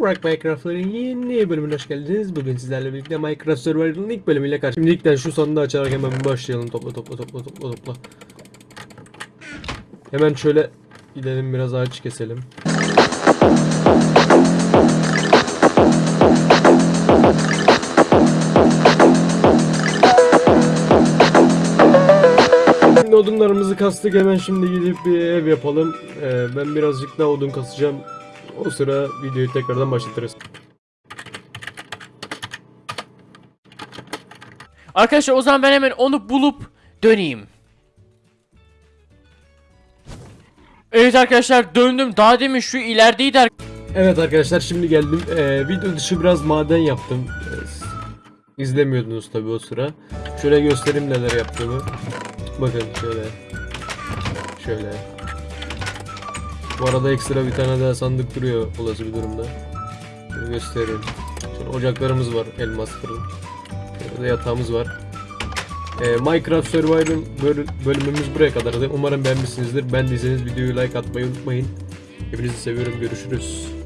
Rock Minecraft'ın yeni bölümüne hoş geldiniz. Bugün sizlerle birlikte Minecraft Survival'ın ilk bölümüyle karşı. Şimdi ilkten şu sonunda açarak hemen başlayalım. Topla topla topla topla topla. Hemen şöyle gidelim biraz ağaç keselim. Şimdi odunlarımızı kastık hemen şimdi gidip bir ev yapalım. Ee, ben birazcık daha odun kasacağım. O sıra videoyu tekrardan başlatırız. Arkadaşlar o zaman ben hemen onu bulup döneyim. Evet arkadaşlar döndüm. Daha demin şu ilerideydi Evet arkadaşlar şimdi geldim. Ee, video dışı biraz maden yaptım. Ee, s- İzlemiyordunuz tabi o sıra. Şöyle göstereyim neler yaptığımı. Bakın şöyle. Şöyle. Bu arada ekstra bir tane daha sandık duruyor olası bir durumda. Şöyle göstereyim. Şöyle ocaklarımız var elmas fırın. Şöyle yatağımız var. Ee, Minecraft Survival böl- bölümümüz buraya kadardı. Umarım beğenmişsinizdir. Beğendiyseniz videoyu like atmayı unutmayın. Hepinizi seviyorum. Görüşürüz.